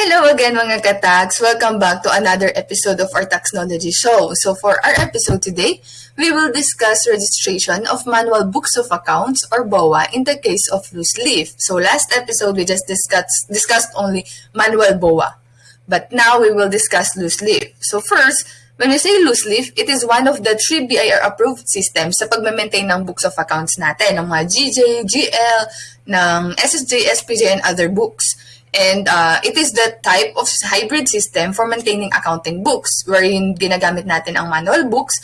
Hello again mga katags! Welcome back to another episode of our Taxnology Show. So for our episode today, we will discuss registration of manual books of accounts or BOA in the case of loose leaf. So last episode, we just discussed, discussed only manual BOA. But now we will discuss loose leaf. So first, when we say loose leaf, it is one of the three BIR approved systems sa pagme-maintain ng books of accounts natin, ng mga GJ, GL, ng SSJ, SPJ, and other books. And uh, it is the type of hybrid system for maintaining accounting books wherein ginagamit natin ang manual books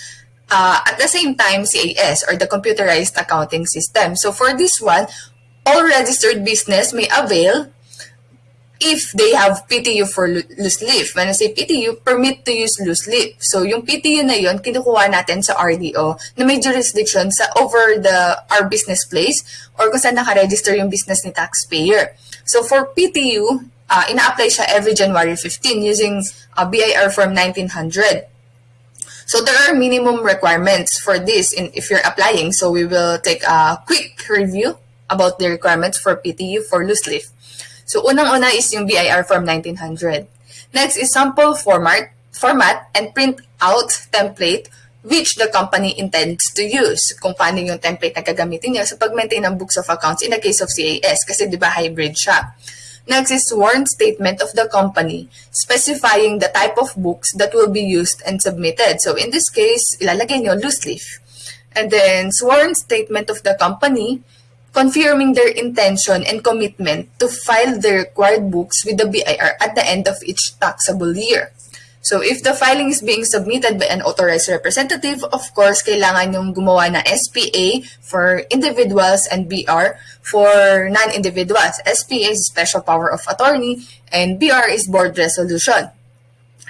uh, at the same time CAS or the computerized accounting system. So for this one, all registered business may avail if they have PTU for loose leaf. When I say PTU, permit to use loose leaf. So yung PTU na yon kinukuha natin sa RDO na may jurisdiction sa over the our business place or kung saan nakaregister yung business ni taxpayer. So for PTU, uh, ina-apply siya every January 15 using uh, BIR Form 1900. So there are minimum requirements for this in, if you're applying. So we will take a quick review about the requirements for PTU for loose leaf. So unang-una is yung BIR Form 1900. Next is sample format, format and print out template which the company intends to use. Kung paano yung template na gagamitin niya sa pag-maintain ng books of accounts in the case of CAS kasi di ba hybrid siya. Next is sworn statement of the company specifying the type of books that will be used and submitted. So in this case, ilalagay nyo loose leaf. And then sworn statement of the company confirming their intention and commitment to file the required books with the BIR at the end of each taxable year. So if the filing is being submitted by an authorized representative, of course, kailangan yung gumawa na SPA for individuals and BR for non-individuals. SPA is special power of attorney and BR is board resolution.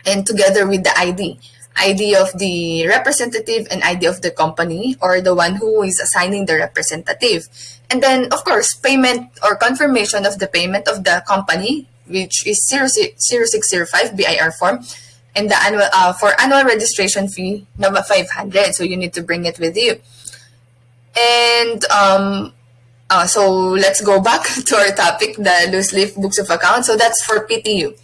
And together with the ID. ID of the representative and ID of the company or the one who is assigning the representative. And then, of course, payment or confirmation of the payment of the company, which is 0605 BIR form, and the annual uh, for annual registration fee number 500 so you need to bring it with you. And um uh, so let's go back to our topic the loose leaf books of accounts so that's for PTU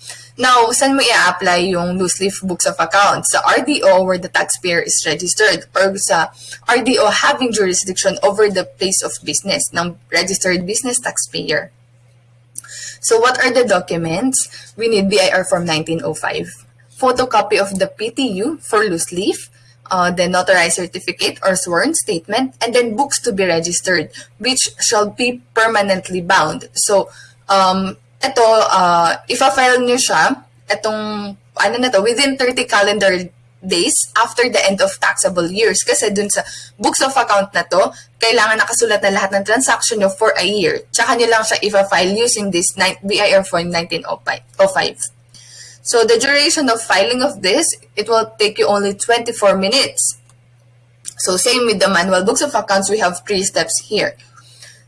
now saan mo i-apply yung loose leaf books of accounts? Sa RDO where the taxpayer is registered or sa RDO having jurisdiction over the place of business ng registered business taxpayer. So what are the documents? We need BIR form 1905 photocopy of the PTU for loose leaf, uh, the notarized certificate or sworn statement, and then books to be registered, which shall be permanently bound. So, um, ito, uh, if-file nyo siya, itong, ano na to, within 30 calendar days after the end of taxable years. Kasi dun sa books of account na to, kailangan nakasulat na lahat ng transaction nyo for a year. Tsaka nyo lang siya if-file using this BIR form 1905. So the duration of filing of this, it will take you only 24 minutes. So same with the manual books of accounts, we have three steps here.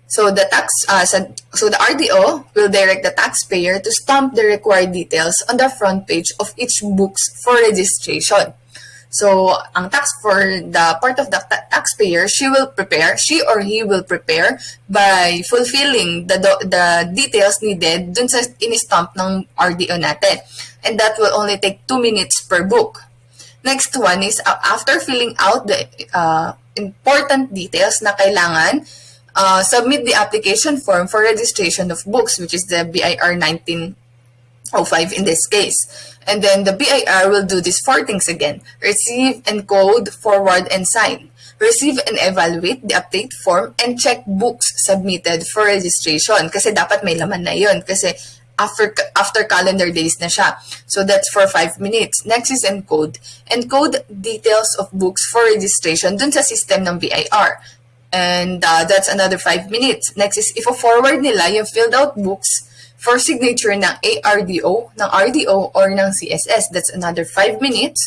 So the tax, uh, so the RDO will direct the taxpayer to stamp the required details on the front page of each books for registration. So, ang tax for the part of the taxpayer, she will prepare, she or he will prepare by fulfilling the the details needed dun sa in-stamp ng RDO natin. And that will only take 2 minutes per book. Next one is uh, after filling out the uh, important details na kailangan, uh, submit the application form for registration of books, which is the BIR 19 05 in this case. And then the BIR will do these four things again. Receive, encode, forward, and sign. Receive and evaluate the update form and check books submitted for registration. Kasi dapat may laman na yun. Kasi after after calendar days na siya. So that's for 5 minutes. Next is encode. Encode details of books for registration dun sa system ng BIR. And uh, that's another 5 minutes. Next is if a forward nila yung filled out books for signature ng ARDO, ng RDO, or ng CSS. That's another 5 minutes.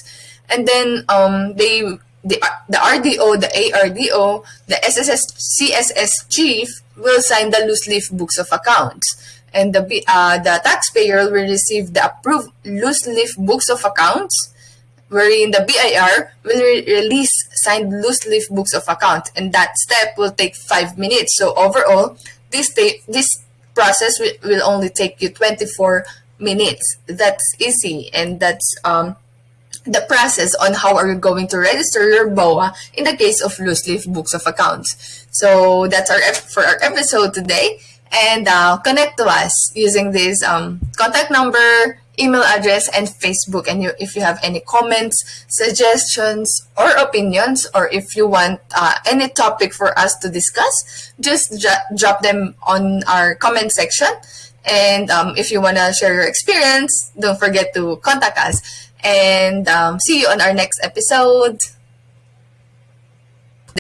And then, um, they, the, the RDO, the ARDO, the SSS, CSS chief will sign the loose leaf books of accounts. And the, uh, the taxpayer will receive the approved loose leaf books of accounts wherein the BIR will re release signed loose leaf books of account and that step will take 5 minutes. So overall, this, this process will will only take you 24 minutes. That's easy and that's um, the process on how are you going to register your BOA in the case of loose leaf books of accounts. So that's our for our episode today. And uh, connect to us using this um, contact number, email address, and Facebook. And you, if you have any comments, suggestions, or opinions, or if you want uh, any topic for us to discuss, just drop them on our comment section. And um, if you want to share your experience, don't forget to contact us. And um, see you on our next episode.